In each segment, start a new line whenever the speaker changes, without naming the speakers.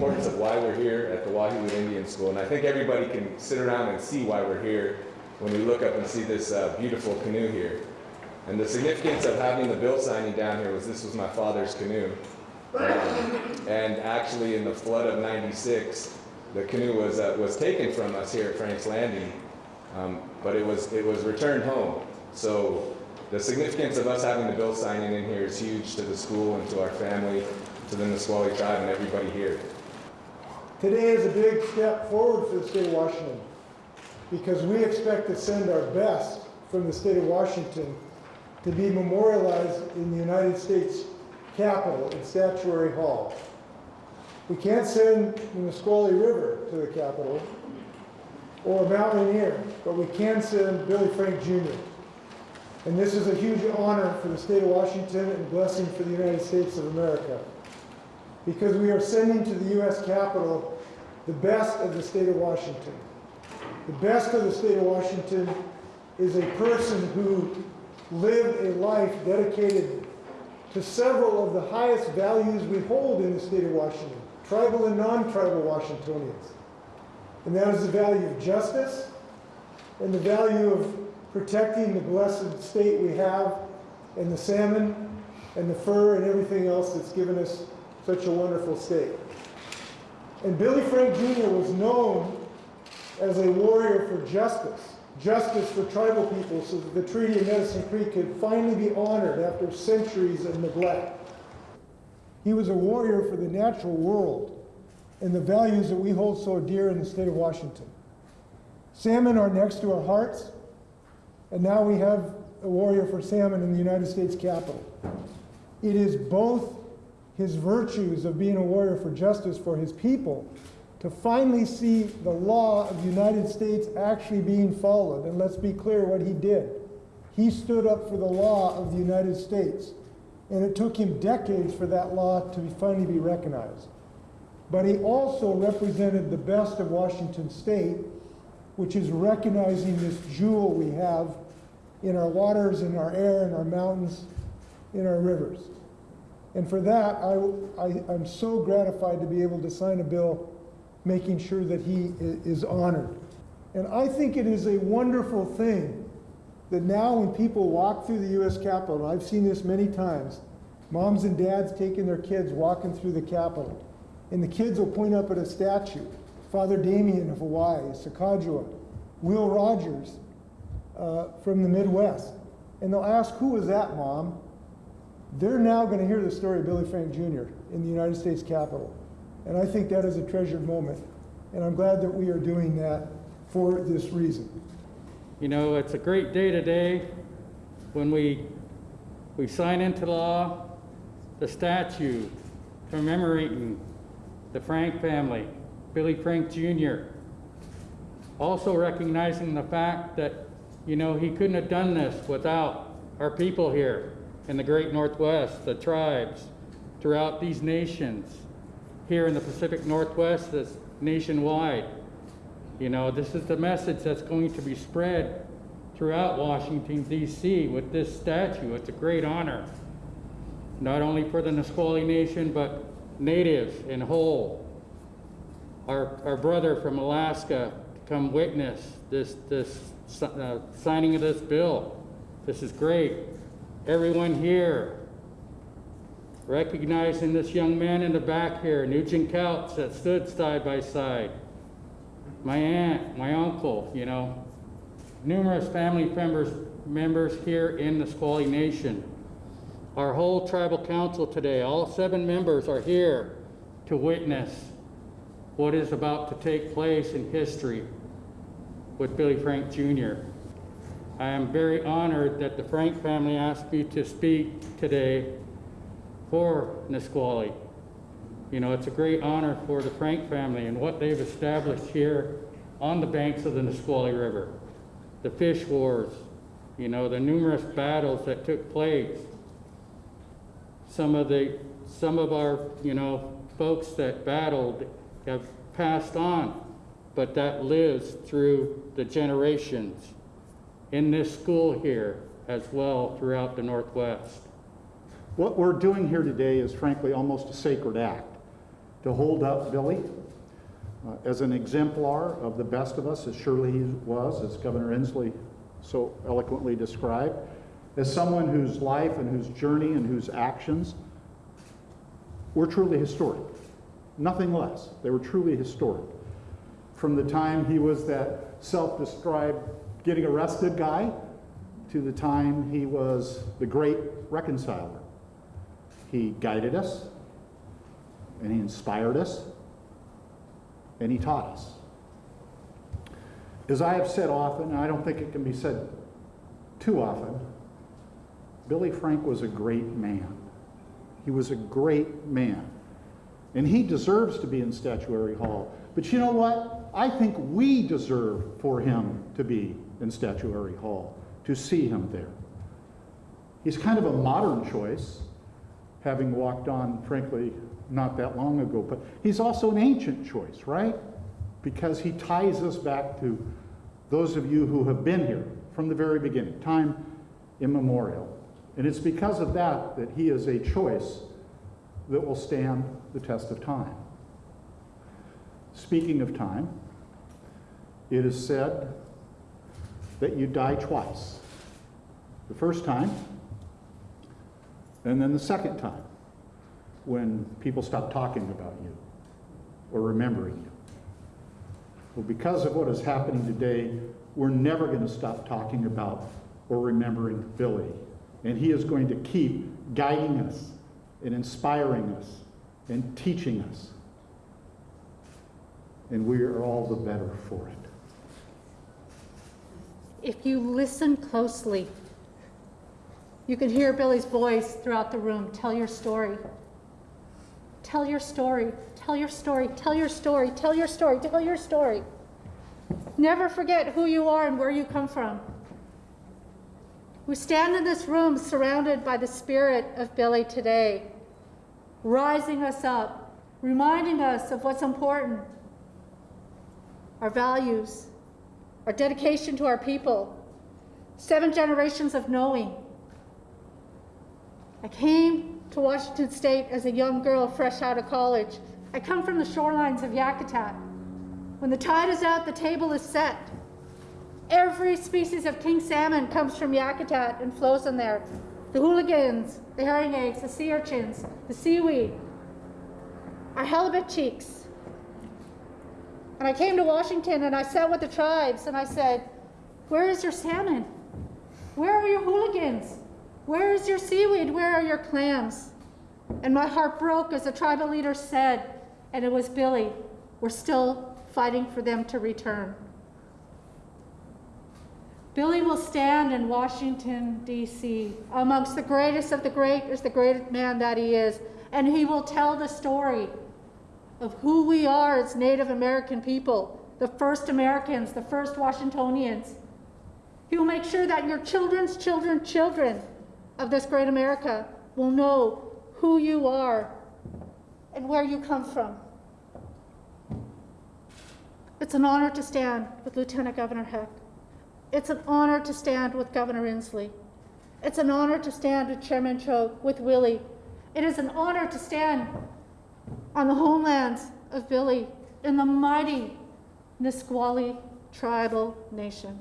importance of why we're here at the Wa He Lut Indian School. And I think everybody can sit around and see why we're here when we look up and see this uh, beautiful canoe here. And the significance of having the bill signing down here was this was my father's canoe. Um, and actually in the flood of 96, the canoe was, uh, was taken from us here at Frank's Landing, um, but it was, it was returned home. So the significance of us having the bill signing in here is huge to the school and to our family, to the Nisqually tribe and everybody here.
Today is a big step forward for the state of Washington because we expect to send our best from the state of Washington to be memorialized in the United States Capitol in Statuary Hall. We can't send the Nisqually River to the Capitol or Mount Rainier, but we can send Billy Frank Jr. And this is a huge honor for the state of Washington and blessing for the United States of America because we are sending to the U.S. Capitol the best of the state of Washington. The best of the state of Washington is a person who lived a life dedicated to several of the highest values we hold in the state of Washington, tribal and non-tribal Washingtonians. And that is the value of justice and the value of protecting the blessed state we have and the salmon and the fir and everything else that's given us such a wonderful state. And Billy Frank Jr. was known as a warrior for justice, justice for tribal people so that the Treaty of Medicine Creek could finally be honored after centuries of neglect. He was a warrior for the natural world and the values that we hold so dear in the state of Washington. Salmon are next to our hearts, and now we have a warrior for salmon in the United States Capitol. It is both his virtues of being a warrior for justice for his people to finally see the law of the United States actually being followed. And let's be clear what he did. He stood up for the law of the United States. And it took him decades for that law to finally be recognized. But he also represented the best of Washington State, which is recognizing this jewel we have in our waters, in our air, in our mountains, in our rivers. And for that, I, I, am so gratified to be able to sign a bill making sure that he is honored. And I think it is a wonderful thing that now when people walk through the U.S. Capitol, I've seen this many times, moms and dads taking their kids walking through the Capitol, and the kids will point up at a statue, Father Damien of Hawaii, Sacagawea, Will Rogers uh, from the Midwest, and they'll ask, who was that, mom? They're now going to hear the story of Billy Frank Jr. in the United States Capitol. And I think that is a treasured moment. And I'm glad that we are doing that for this reason.
You know, it's a great day today when we, we sign into law the statue commemorating the Frank family, Billy Frank Jr. Also recognizing the fact that, you know, he couldn't have done this without our people here in the great Northwest, the tribes throughout these nations, here in the Pacific Northwest, that's nationwide. You know, this is the message that's going to be spread throughout Washington, D.C. with this statue. It's a great honor, not only for the Nisqually Nation, but natives in whole. Our, our brother from Alaska to come witness this, this uh, signing of this bill. This is great everyone here, recognizing this young man in the back here, Nugent Couch, that stood side by side, my aunt, my uncle, you know, numerous family members, members here in the Nisqually Nation. Our whole tribal council today, all seven members are here to witness what is about to take place in history with Billy Frank Jr. I am very honored that the Frank family asked me to speak today for Nisqually. You know, it's a great honor for the Frank family and what they've established here on the banks of the Nisqually River. The fish wars, you know, the numerous battles that took place. Some of the, some of our, you know, folks that battled have passed on, but that lives through the generations in this school here as well throughout the Northwest.
What we're doing here today is frankly almost a sacred act. to hold up Billy uh, as an exemplar of the best of us, as surely he was, as Governor Inslee so eloquently described, as someone whose life and whose journey and whose actions were truly historic. Nothing less. They were truly historic. From the time he was that self-described getting arrested guy to the time he was the great reconciler. He guided us, and he inspired us, and he taught us. As I have said often, and I don't think it can be said too often, Billy Frank was a great man. He was a great man. And he deserves to be in Statuary Hall. But you know what? I think we deserve for him to be in Statuary Hall, to see him there. He's kind of a modern choice, having walked on, frankly, not that long ago, but he's also an ancient choice, right? Because he ties us back to those of you who have been here from the very beginning, time immemorial. And it's because of that that he is a choice that will stand the test of time. Speaking of time, it is said that you die twice. The first time, and then the second time, when people stop talking about you or remembering you. Well, because of what is happening today, we're never going to stop talking about or remembering Billy. And he is going to keep guiding us and inspiring us and teaching us. And we are all the better for it.
If you listen closely, you can hear Billy's voice throughout the room. Tell your story. Tell your story. Tell your story. Tell your story. Tell your story. Tell your story. Never forget who you are and where you come from. We stand in this room surrounded by the spirit of Billy today, rising us up, reminding us of what's important our values, our dedication to our people, seven generations of knowing. I came to Washington State as a young girl fresh out of college. I come from the shorelines of Yakutat. When the tide is out, the table is set. Every species of king salmon comes from Yakutat and flows in there. The hooligans, the herring eggs, the sea urchins, the seaweed, our halibut cheeks, and I came to Washington and I sat with the tribes and I said, Where is your salmon? Where are your hooligans? Where is your seaweed? Where are your clams? And my heart broke as the tribal leader said, and it was Billy, we're still fighting for them to return. Billy will stand in Washington, D.C., amongst the greatest of the great as the greatest man that he is, and he will tell the story of who we are as Native American people, the first Americans, the first Washingtonians. He will make sure that your children's children, children of this great America will know who you are and where you come from. It's an honor to stand with Lieutenant Governor Heck. It's an honor to stand with Governor Inslee. It's an honor to stand with Chairman Cho, with Willie. It is an honor to stand on the homelands of Billy in the mighty Nisqually tribal nation.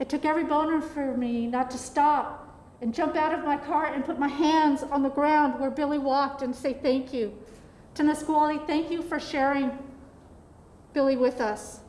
It took every boner for me not to stop and jump out of my car and put my hands on the ground where Billy walked and say thank you. To Nisqually, thank you for sharing Billy with us.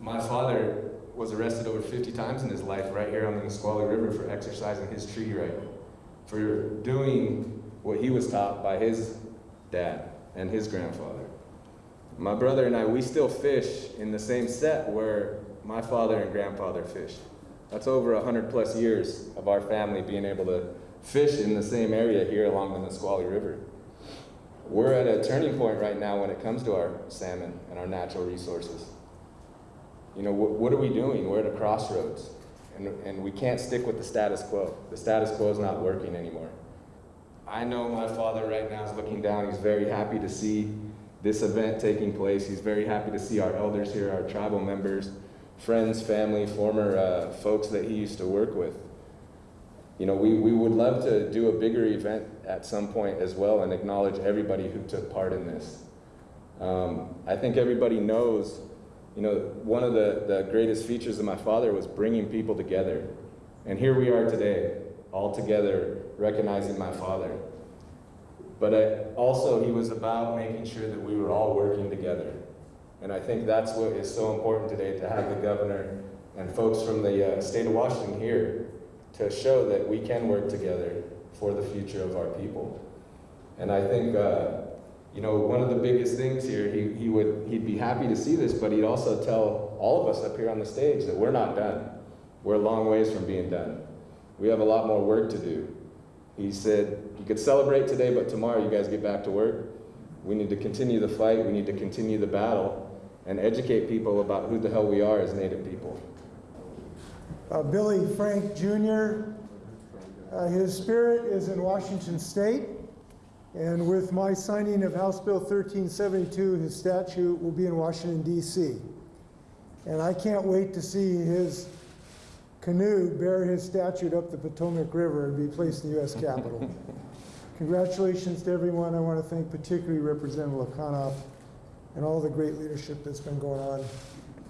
My father was arrested over 50 times in his life right here on the Nisqually River for exercising his treaty right, for doing what he was taught by his dad and his grandfather. My brother and I, we still fish in the same set where my father and grandfather fished. That's over 100 plus years of our family being able to fish in the same area here along the Nisqually River. We're at a turning point right now when it comes to our salmon and our natural resources. You know, what, what are we doing? We're at a crossroads, and, and we can't stick with the status quo. The status quo is not working anymore. I know my father right now is looking down. He's very happy to see this event taking place. He's very happy to see our elders here, our tribal members, friends, family, former uh, folks that he used to work with. You know, we, we would love to do a bigger event at some point as well and acknowledge everybody who took part in this. Um, I think everybody knows, you know, one of the, the greatest features of my father was bringing people together. And here we are today, all together, recognizing my father. But I, also, he was about making sure that we were all working together. And I think that's what is so important today to have the governor and folks from the uh, state of Washington here to show that we can work together for the future of our people. And I think, uh, you know, one of the biggest things here, he, he would, he'd be happy to see this, but he'd also tell all of us up here on the stage that we're not done. We're a long ways from being done. We have a lot more work to do. He said, you could celebrate today, but tomorrow you guys get back to work. We need to continue the fight, we need to continue the battle, and educate people about who the hell we are as Native people.
Uh, Billy Frank Jr., uh, his spirit is in Washington State, and with my signing of House Bill 1372, his statue will be in Washington, D.C. And I can't wait to see his canoe bear his statue up the Potomac River and be placed in the U.S. Capitol. Congratulations to everyone. I want to thank particularly Representative Lekanoff and all the great leadership that's been going on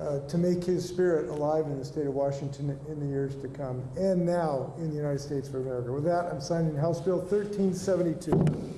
uh, to make his spirit alive in the state of Washington in the years to come, and now in the United States of America. With that, I'm signing House Bill 1372.